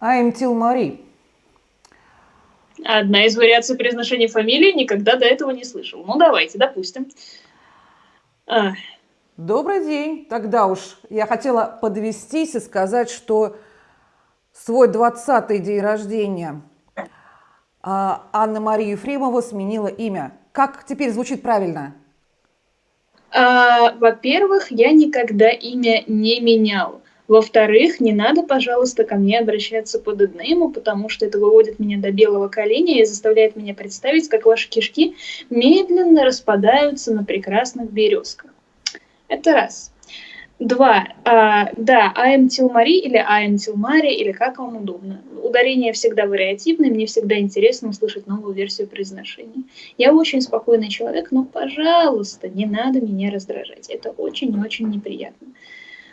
I'm Тилмари. Одна из вариаций произношения фамилии никогда до этого не слышал. Ну, давайте, допустим. А. Добрый день. Тогда уж я хотела подвестись и сказать, что свой 20-й день рождения а, Анна-Мария Ефремова сменила имя. Как теперь звучит правильно? А, Во-первых, я никогда имя не менял. Во-вторых, не надо, пожалуйста, ко мне обращаться по деднейму, потому что это выводит меня до белого коленя и заставляет меня представить, как ваши кишки медленно распадаются на прекрасных березках. Это раз. Два. А, да, I am Tilmari или I am Tilmari, или как вам удобно. Ударение всегда вариативное, мне всегда интересно услышать новую версию произношения. Я очень спокойный человек, но, пожалуйста, не надо меня раздражать. Это очень-очень неприятно.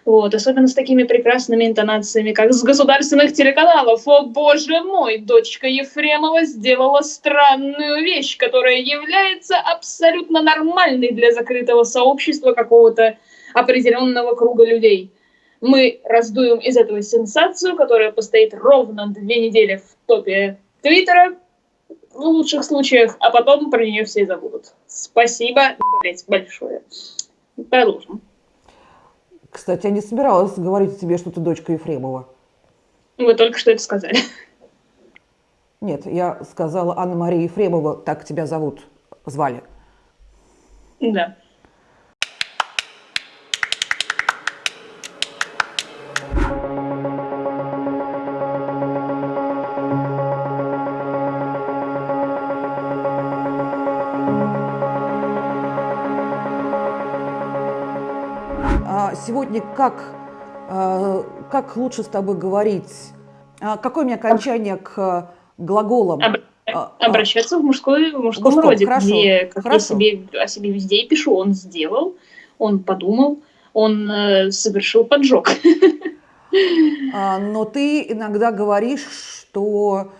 Вот, особенно с такими прекрасными интонациями, как с государственных телеканалов. О, боже мой, дочка Ефремова сделала странную вещь, которая является абсолютно нормальной для закрытого сообщества какого-то определенного круга людей. Мы раздуем из этого сенсацию, которая постоит ровно две недели в топе Твиттера, в лучших случаях, а потом про нее все забудут. Спасибо, блять, большое. Продолжим. Кстати, я не собиралась говорить тебе, что ты дочка Ефремова. Вы только что это сказали. Нет, я сказала Анна-Мария Ефремова, так тебя зовут, звали. Да. Сегодня как, э, как лучше с тобой говорить? А какое у меня окончание к глаголам? А, а, обращаться в, мужской, в мужском мужском, роде, хорошо, где как хорошо. я себе, о себе везде пишу. Он сделал, он подумал, он э, совершил поджог. Но ты иногда говоришь, что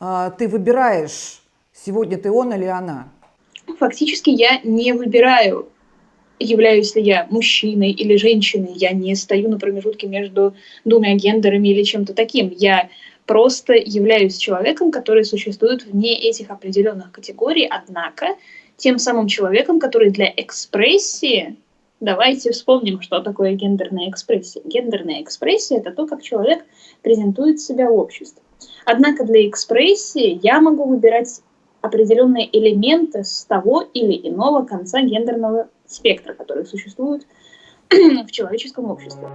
ты выбираешь, сегодня ты он или она. Фактически я не выбираю являюсь ли я мужчиной или женщиной, я не стою на промежутке между двумя гендерами или чем-то таким. Я просто являюсь человеком, который существует вне этих определенных категорий, однако тем самым человеком, который для экспрессии Давайте вспомним, что такое гендерная экспрессия. Гендерная экспрессия – это то, как человек презентует себя в обществе. Однако для экспрессии я могу выбирать определенные элементы с того или иного конца гендерного спектра, который существует в человеческом обществе.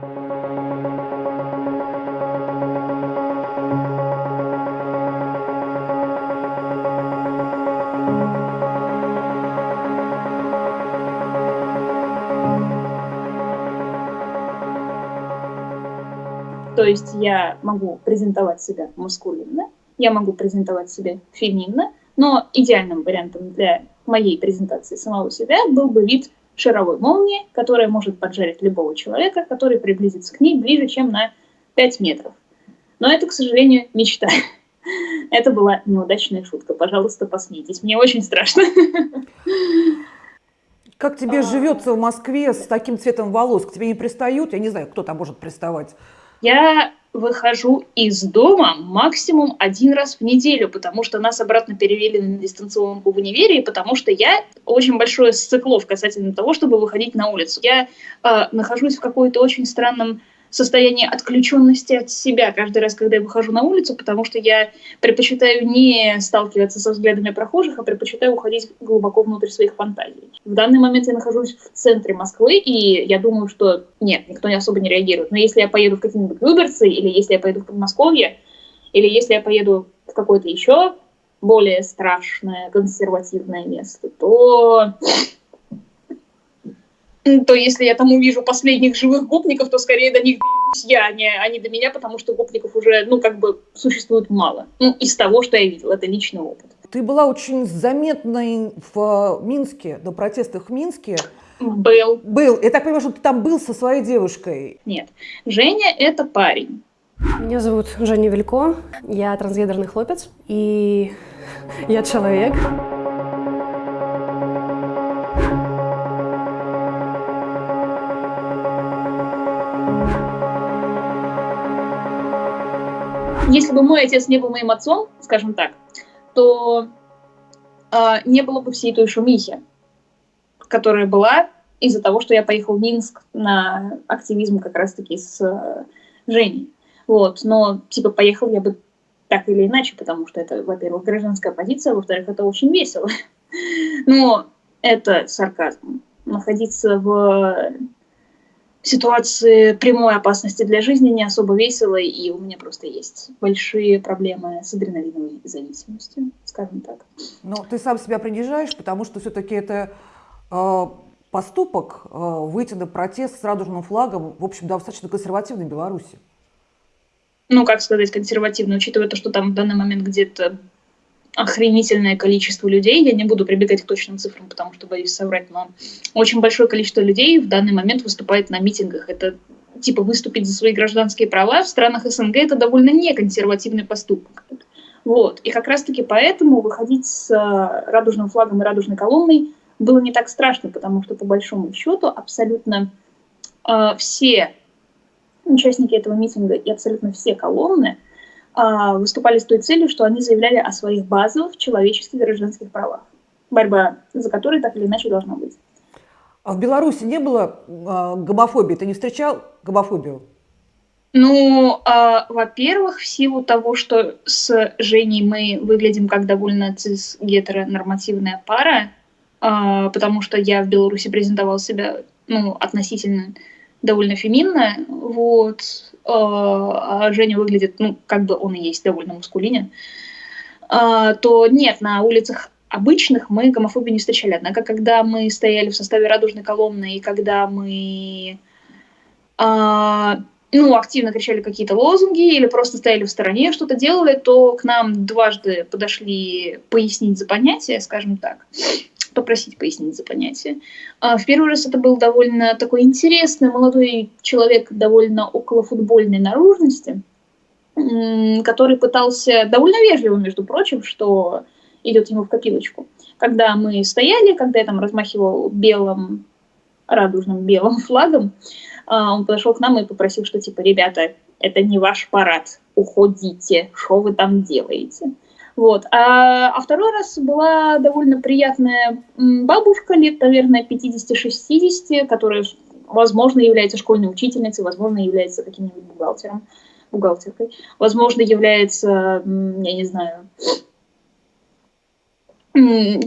То есть я могу презентовать себя маскулинно, я могу презентовать себя феминно, но идеальным вариантом для моей презентации самого себя был бы вид шаровой молнии, которая может поджарить любого человека, который приблизится к ней ближе, чем на 5 метров. Но это, к сожалению, мечта. Это была неудачная шутка. Пожалуйста, посмейтесь. Мне очень страшно. Как тебе а... живется в Москве с таким цветом волос? К тебе не пристают? Я не знаю, кто там может приставать. Я выхожу из дома максимум один раз в неделю, потому что нас обратно перевели на дистанционку в универе, потому что я очень большое сциклов касательно того, чтобы выходить на улицу. Я э, нахожусь в какой-то очень странном состояние отключенности от себя каждый раз, когда я выхожу на улицу, потому что я предпочитаю не сталкиваться со взглядами прохожих, а предпочитаю уходить глубоко внутрь своих фантазий. В данный момент я нахожусь в центре Москвы, и я думаю, что нет, никто не особо не реагирует. Но если я поеду в какие-нибудь Люберцы, или если я поеду в Подмосковье, или если я поеду в какое-то еще более страшное, консервативное место, то то если я там увижу последних живых гопников, то скорее до них я, а не, а не до меня, потому что гопников уже, ну, как бы существует мало. Ну, из того, что я видела, это личный опыт. Ты была очень заметной в Минске, до протестов в Минске. Был. Был. Я так понимаю, что ты там был со своей девушкой. Нет. Женя – это парень. Меня зовут Женя Вилько, я трансгендерный хлопец, и я человек. Если бы мой отец не был моим отцом, скажем так, то э, не было бы всей той шумихи, которая была из-за того, что я поехал в Минск на активизм как раз-таки с э, Женей. Вот, но, типа, поехал я бы так или иначе, потому что это, во-первых, гражданская позиция, во-вторых, это очень весело. Но это сарказм. Находиться в ситуации прямой опасности для жизни не особо весело, и у меня просто есть большие проблемы с адреналиновой зависимостью, скажем так. Но ты сам себя принижаешь, потому что все-таки это э, поступок э, выйти на протест с радужным флагом, в общем, достаточно консервативной Беларуси. Ну, как сказать, консервативно, учитывая то, что там в данный момент где-то охренительное количество людей, я не буду прибегать к точным цифрам, потому что боюсь соврать, но очень большое количество людей в данный момент выступает на митингах. Это типа выступить за свои гражданские права в странах СНГ это довольно неконсервативный поступок. Вот. И как раз-таки поэтому выходить с э, радужным флагом и радужной колонной было не так страшно, потому что по большому счету абсолютно э, все участники этого митинга и абсолютно все колонны выступали с той целью, что они заявляли о своих базовых человеческих и гражданских правах, борьба за которые так или иначе должна быть. А в Беларуси не было а, гомофобии? Ты не встречал гомофобию? Ну, а, во-первых, в силу того, что с Женей мы выглядим как довольно цис-гетеронормативная пара, а, потому что я в Беларуси презентовал себя ну, относительно довольно феминная, вот, а, а Женя выглядит, ну, как бы он и есть довольно мускулинен, а, то нет, на улицах обычных мы гомофобию не встречали. Однако, когда мы стояли в составе радужной колонны и когда мы а, ну, активно кричали какие-то лозунги или просто стояли в стороне, что-то делали, то к нам дважды подошли пояснить за понятие, скажем так попросить пояснить за понятие. А в первый раз это был довольно такой интересный молодой человек, довольно около футбольной наружности, который пытался довольно вежливо, между прочим, что идет ему в копилочку. Когда мы стояли, когда я там размахивал белым, радужным белым флагом, а, он подошел к нам и попросил, что типа, ребята, это не ваш парад, уходите, что вы там делаете? Вот. А, а второй раз была довольно приятная бабушка, лет, наверное, 50-60, которая, возможно, является школьной учительницей, возможно, является каким-нибудь бухгалтером, бухгалтеркой, возможно, является, я не знаю,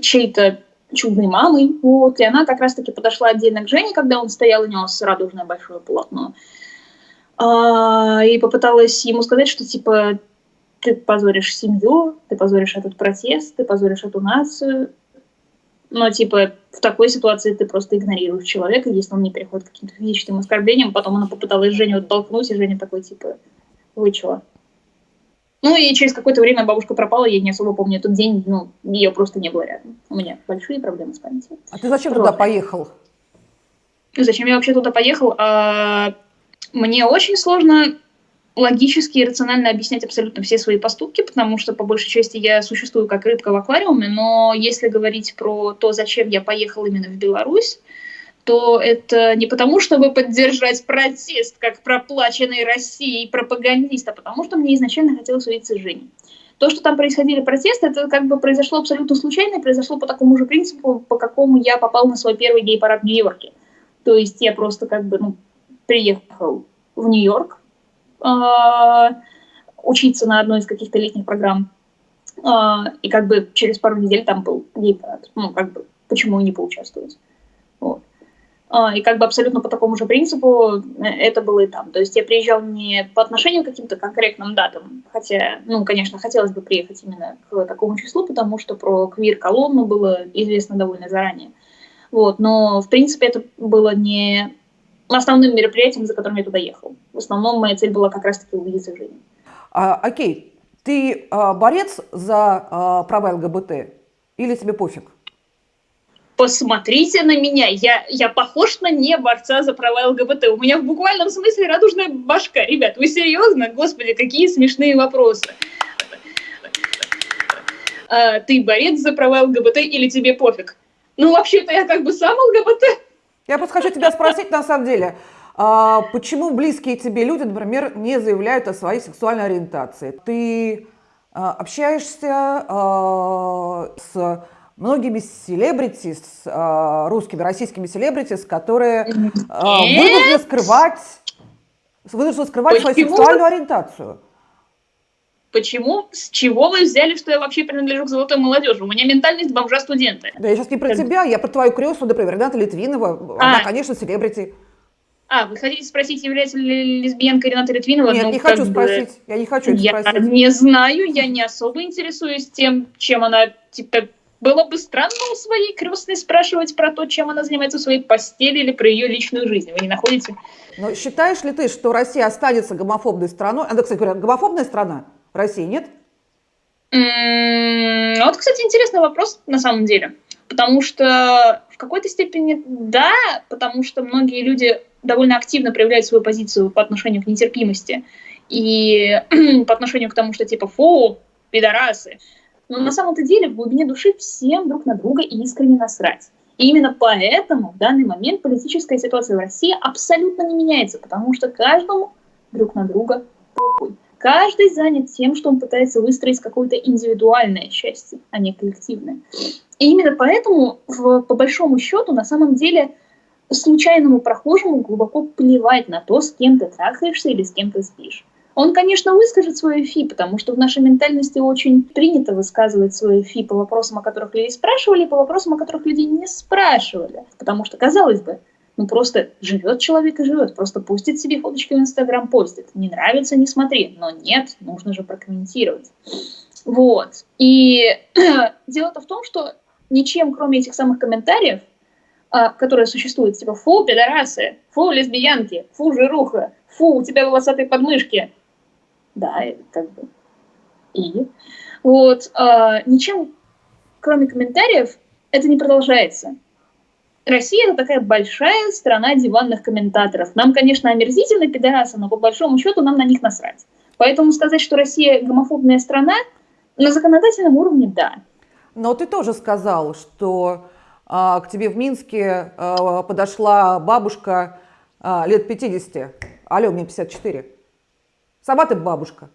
чьей-то чудной мамой. Вот. И она как раз-таки подошла отдельно к Жене, когда он стоял и нес радужное большое полотно. А, и попыталась ему сказать, что типа ты позоришь семью, ты позоришь этот протест, ты позоришь эту нацию. Но, типа, в такой ситуации ты просто игнорируешь человека, если он не переходит к каким-то физическим оскорблениям. Потом она попыталась Женю оттолкнуть, и Женя такой, типа, вы чего? Ну и через какое-то время бабушка пропала, я не особо помню этот день, ну, ее просто не было рядом. У меня большие проблемы с памятью. А ты зачем туда поехал? Зачем я вообще туда поехал? А, мне очень сложно логически и рационально объяснять абсолютно все свои поступки, потому что по большей части я существую как рыбка в аквариуме, но если говорить про то, зачем я поехал именно в Беларусь, то это не потому, чтобы поддержать протест, как проплаченный Россией пропагандист, а потому что мне изначально хотелось увидеться с Женей. То, что там происходили протесты, это как бы произошло абсолютно случайно, и произошло по такому же принципу, по какому я попал на свой первый гей-парад в Нью-Йорке. То есть я просто как бы ну, приехал в Нью-Йорк, учиться на одной из каких-то летних программ. А, и как бы через пару недель там был гей-парад. Ну, как бы, почему не поучаствовать. Вот. А, и как бы абсолютно по такому же принципу э, это было и там. То есть я приезжал не по отношению к каким-то конкретным датам, хотя, ну, конечно, хотелось бы приехать именно к такому числу, потому что про квир-колонну было известно довольно заранее. Вот, но, в принципе, это было не основным мероприятием, за которым я туда ехал. В основном моя цель была как раз-таки увидеться Женю. А, окей, ты а, борец за а, права ЛГБТ или тебе пофиг? Посмотрите на меня, я, я похож на не борца за права ЛГБТ. У меня в буквальном смысле радужная башка. Ребят, вы серьезно? Господи, какие смешные вопросы. А, ты борец за права ЛГБТ или тебе пофиг? Ну, вообще-то я как бы сам ЛГБТ. Я просто хочу тебя спросить, на самом деле, А почему близкие тебе люди, например, не заявляют о своей сексуальной ориентации? Ты а, общаешься а, с многими селебрити, а, русскими, российскими селебрити, которые а, вынуждены скрывать, вынуждены скрывать свою сексуальную ориентацию. Почему? С чего вы взяли, что я вообще принадлежу к золотой молодежи? У меня ментальность бомжа-студента. Да я сейчас не про тебя, я про твою крестную, например, Рената Литвинова. А. Она, конечно, селебрити. А, вы хотите спросить, является ли лесбиянка Рената Литвинова? Нет, ну, не хочу бы... спросить. Я не хочу это я спросить. не знаю, я не особо интересуюсь тем, чем она, типа, было бы странно у своей крестной спрашивать про то, чем она занимается в своей постели или про ее личную жизнь. Вы не находите? Но считаешь ли ты, что Россия останется гомофобной страной? Она, кстати говоря, гомофобная страна? России нет? Вот, кстати, интересный вопрос на самом деле. Потому что в какой-то степени да, потому что многие люди довольно активно проявляют свою позицию по отношению к нетерпимости и по отношению к тому, что типа фу, пидорасы. Но на самом-то деле в глубине души всем друг на друга искренне насрать. И именно поэтому в данный момент политическая ситуация в России абсолютно не меняется, потому что каждому друг на друга похуй. Каждый занят тем, что он пытается выстроить какое-то индивидуальное счастье, а не коллективное. И именно поэтому, в, по большому счету, на самом деле, случайному прохожему глубоко плевать на то, с кем ты трахаешься или с кем ты спишь. Он, конечно, выскажет свое фи, потому что в нашей ментальности очень принято высказывать свое фи по вопросам, о которых люди спрашивали, по вопросам, о которых люди не спрашивали. Потому что, казалось бы, ну просто живет человек и живет, просто пустит себе фоточки в Инстаграм, постит. Не нравится, не смотри. Но нет, нужно же прокомментировать. Вот. И дело-то в том, что ничем, кроме этих самых комментариев, а, которые существуют, типа «фу, пидорасы», «фу, лесбиянки», «фу, жируха», «фу, у тебя волосатые подмышки». Да, как бы. И вот а, ничем, кроме комментариев, это не продолжается. Россия это такая большая страна диванных комментаторов. Нам, конечно, омерзительны пидорасы, но по большому счету нам на них насрать. Поэтому сказать, что Россия гомофобная страна, на законодательном уровне – да. Но ты тоже сказал, что к тебе в Минске а, подошла бабушка а, лет 50. Алло, мне 54. Сама ты бабушка.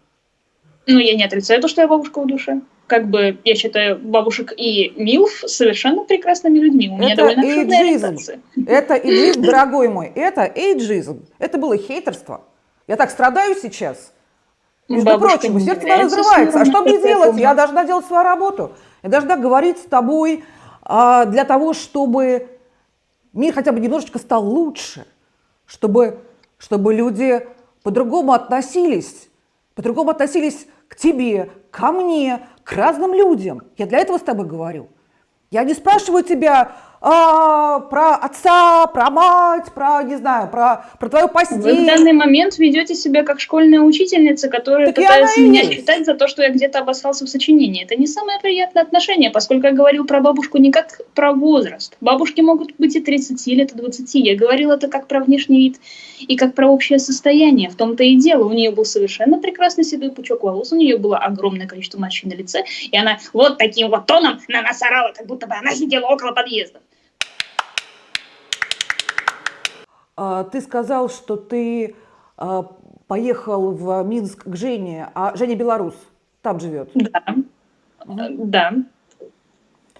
Ну, я не отрицаю то, что я бабушка в душе как бы, я считаю, бабушек и милф совершенно прекрасными людьми. У меня это довольно эйджизм. Это эйджизм, дорогой мой. Это эйджизм. Это было хейтерство. Я так страдаю сейчас. Между Бабушка прочим, сердце разрывается. А что мне делать? Я должна делать свою работу. Я должна говорить с тобой а, для того, чтобы мир хотя бы немножечко стал лучше. Чтобы, чтобы люди по-другому относились. По-другому относились к тебе, ко мне, к разным людям. Я для этого с тобой говорю. Я не спрашиваю тебя а, про отца, про мать, про, не знаю, про, про твою постель. Вы в данный момент ведете себя как школьная учительница, которая так пытается меня есть. за то, что я где-то обоссался в сочинении. Это не самое приятное отношение, поскольку я говорил про бабушку не как про возраст. Бабушки могут быть и 30 лет, и 20. Я говорил это как про внешний вид и как про общее состояние. В том-то и дело. У нее был совершенно прекрасный седой пучок волос, у нее было огромное количество морщин на лице, и она вот таким вот тоном на нас орала, как будто бы она сидела около подъезда. Ты сказал, что ты а, поехал в Минск к Жене, а Женя белорус, там живет. Да, да.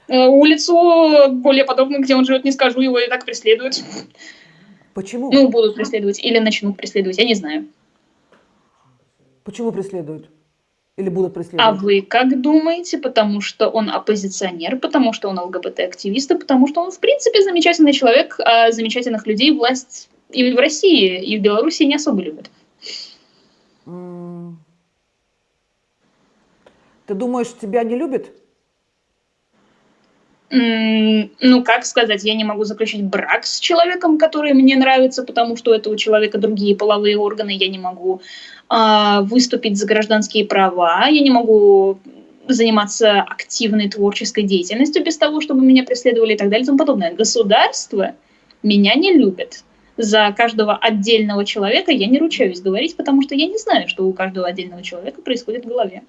Э, улицу более подобную, где он живет, не скажу, его и так преследуют. Почему? Ну, будут преследовать или начнут преследовать, я не знаю. Почему преследуют? Или будут преследовать? А вы как думаете? Потому что он оппозиционер, потому что он ЛГБТ-активист, и потому что он, в принципе, замечательный человек, а замечательных людей власть и в России, и в Беларуси не особо любят. Ты думаешь, тебя не любят? Ну, как сказать, я не могу заключить брак с человеком, который мне нравится, потому что у этого человека другие половые органы, я не могу э, выступить за гражданские права, я не могу заниматься активной творческой деятельностью без того, чтобы меня преследовали и так далее и тому подобное. Государство меня не любит. За каждого отдельного человека я не ручаюсь говорить, потому что я не знаю, что у каждого отдельного человека происходит в голове.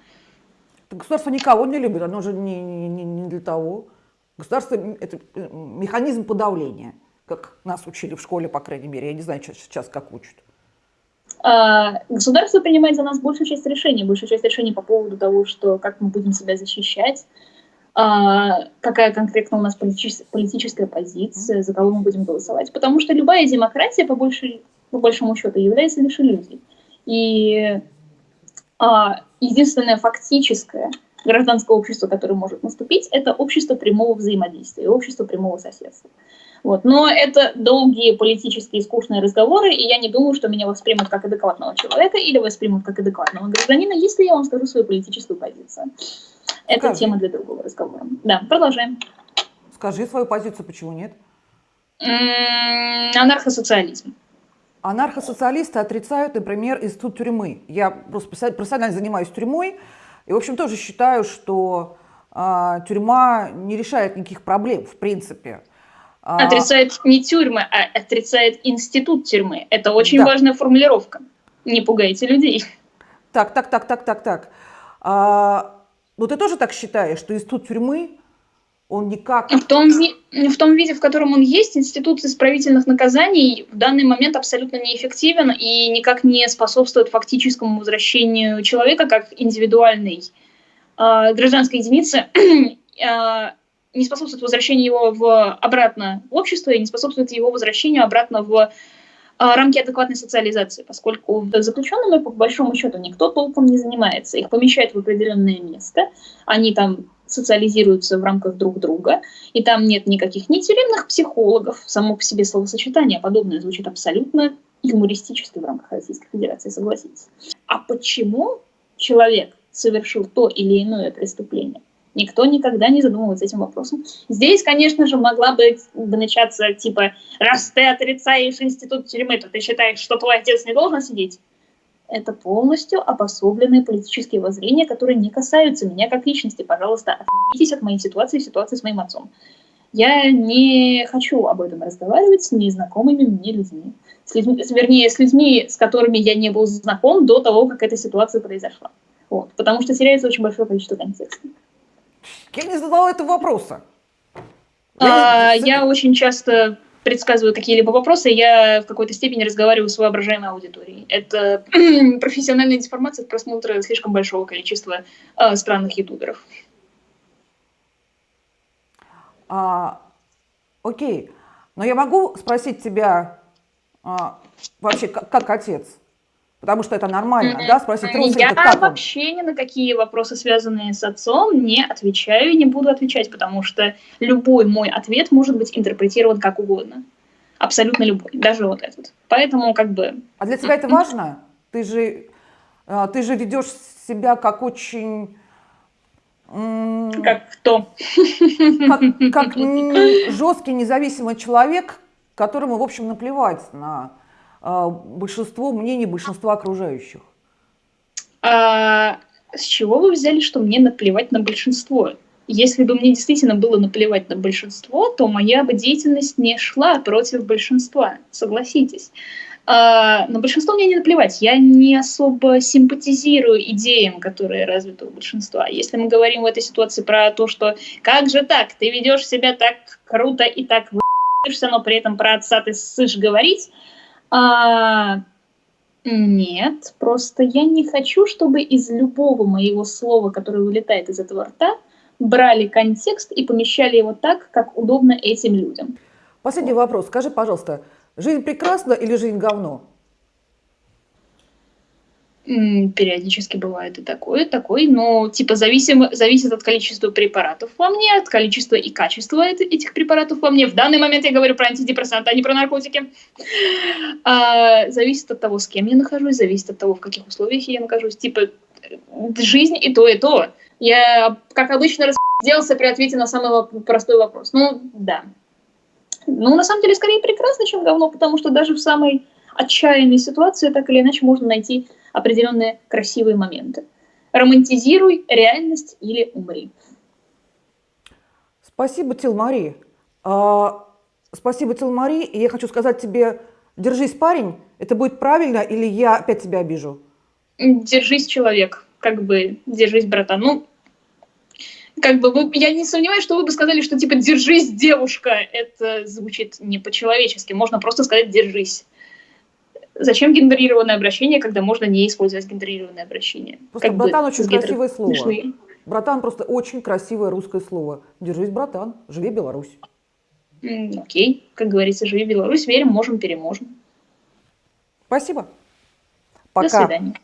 Государство никого не любит, оно же не, не, не для того. Государство – это механизм подавления. как нас учили в школе, по крайней мере. Я не знаю, сейчас как учат. А, государство принимает за нас большую часть решений, большую часть решений по поводу того, что как мы будем себя защищать, а, какая конкретно у нас политическая позиция, за кого мы будем голосовать. Потому что любая демократия, по, большей, по большому счету, является лишь иллюзией. И а, единственное фактическое гражданское общество, которое может наступить, это общество прямого взаимодействия, общество прямого соседства. Вот. Но это долгие политические скучные разговоры, и я не думаю, что меня воспримут как адекватного человека или воспримут как адекватного гражданина, если я вам скажу свою политическую позицию. Это Скажи. тема для другого разговора. Да, продолжаем. Скажи свою позицию, почему нет? Анархосоциализм. Анархосоциалисты отрицают, например, институт тюрьмы. Я просто профессионально занимаюсь тюрьмой, и, в общем, тоже считаю, что э, тюрьма не решает никаких проблем, в принципе. А, отрицает не тюрьмы, а отрицает институт тюрьмы. Это очень да. важная формулировка. Не пугайте людей. Так, так, так, так, так, так. А, ну ты тоже так считаешь, что институт тюрьмы, он никак... В том, в том виде, в котором он есть, институт исправительных наказаний в данный момент абсолютно неэффективен и никак не способствует фактическому возвращению человека как индивидуальной э, гражданской единицы э, не способствует возвращению его в, обратно в общество и не способствует его возвращению обратно в а, рамки адекватной социализации, поскольку заключенными, по большому счету, никто толком не занимается. Их помещают в определенное место, они там социализируются в рамках друг друга, и там нет никаких ни тюремных психологов, само по себе словосочетание подобное звучит абсолютно юмористически в рамках Российской Федерации, согласитесь. А почему человек совершил то или иное преступление? Никто никогда не задумывается этим вопросом. Здесь, конечно же, могла бы начаться типа, раз ты отрицаешь институт тюрьмы, то ты считаешь, что твой отец не должен сидеть? Это полностью обособленные политические воззрения, которые не касаются меня как личности. Пожалуйста, отъебитесь от моей ситуации, ситуации с моим отцом. Я не хочу об этом разговаривать с незнакомыми мне людьми. С людьми вернее, с людьми, с которыми я не был знаком до того, как эта ситуация произошла. Вот, потому что теряется очень большое количество контекста. Я не задала этого вопроса. Я, а, я очень часто предсказываю какие-либо вопросы, я в какой-то степени разговариваю с воображаемой аудиторией. Это профессиональная информация от просмотра слишком большого количества э, странных ютуберов. А, окей, но я могу спросить тебя а, вообще как, как отец? Потому что это нормально, да, спросить родственника, Я как вообще он? ни на какие вопросы, связанные с отцом, не отвечаю и не буду отвечать, потому что любой мой ответ может быть интерпретирован как угодно. Абсолютно любой, даже вот этот. Поэтому как бы... А для тебя это важно? Ты же, а, ты же ведешь себя как очень... Как кто? Как, как жесткий независимый человек, которому, в общем, наплевать на большинство мнений большинства окружающих? А с чего вы взяли, что мне наплевать на большинство? Если бы мне действительно было наплевать на большинство, то моя бы деятельность не шла против большинства, согласитесь. А, на большинство мне не наплевать. Я не особо симпатизирую идеям, которые развиты у большинства. Если мы говорим в этой ситуации про то, что как же так, ты ведешь себя так круто и так вы***шься, но при этом про отца ты ссышь говорить, а, нет, просто я не хочу, чтобы из любого моего слова, которое вылетает из этого рта, брали контекст и помещали его так, как удобно этим людям. Последний вопрос. Скажи, пожалуйста, жизнь прекрасна или жизнь говно? Периодически бывает и такое, и такой, но типа зависим, зависит от количества препаратов во мне, от количества и качества этих препаратов во мне. В данный момент я говорю про антидепрессанты, а не про наркотики. А, зависит от того, с кем я нахожусь, зависит от того, в каких условиях я нахожусь. Типа жизнь и то, и то. Я, как обычно, разделался при ответе на самый простой вопрос. Ну, да. Ну, на самом деле, скорее прекрасно, чем говно, потому что даже в самой отчаянной ситуации так или иначе можно найти определенные красивые моменты. Романтизируй реальность или умри. Спасибо, Тилмари. А, спасибо, Тилмари. И я хочу сказать тебе, держись, парень, это будет правильно или я опять тебя обижу? Держись, человек, как бы, держись, братан. Ну, как бы вы, я не сомневаюсь, что вы бы сказали, что типа держись, девушка. Это звучит не по-человечески. Можно просто сказать держись. Зачем гендерированное обращение, когда можно не использовать гендерированное обращение? Просто Как братан бы очень гетер- красивое слово. смешные. Братан просто очень красивое русское слово. Держись, братан, живи Беларусь. М, Окей, как говорится, живи Беларусь, верим, можем, переможем. Спасибо. До Пока. свидания.